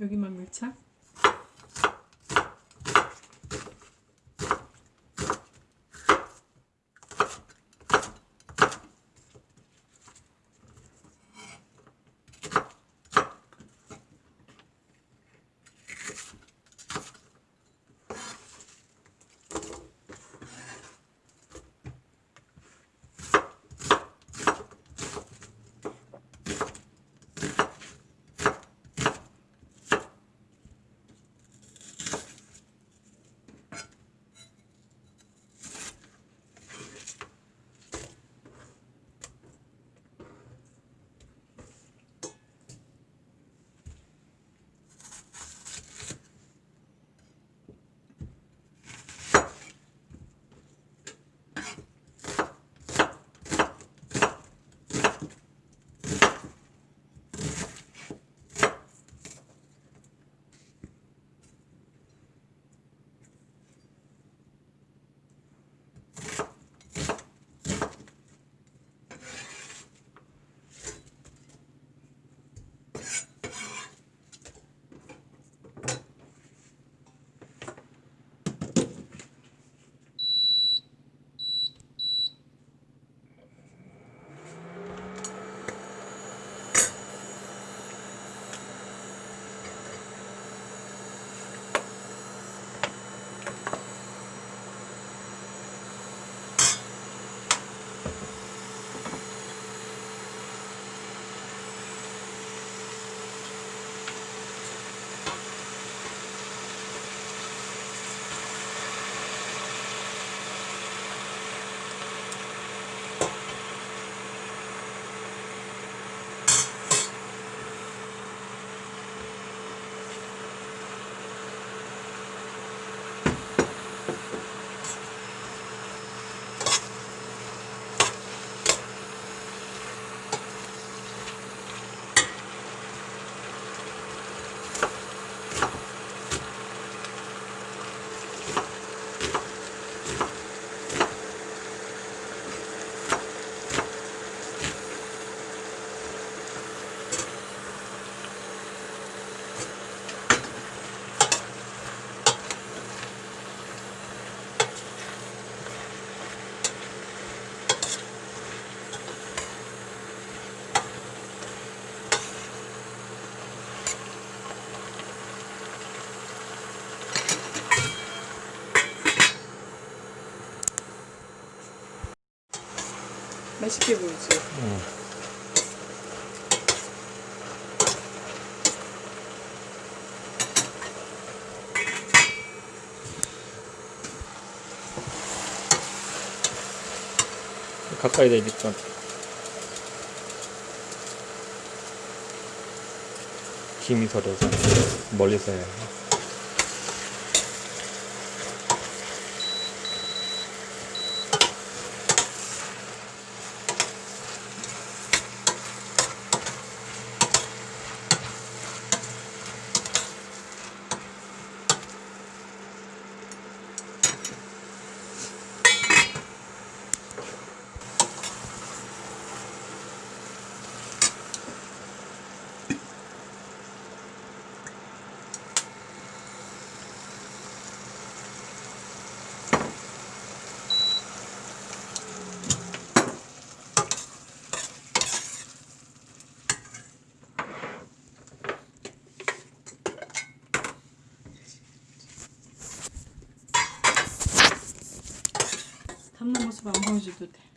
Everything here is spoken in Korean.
여기만 밀착? 맛있게 보이지? 응. 가까이 대니까 김이 서려서 멀리서 해야 해. 모습 안 보여줘도 돼.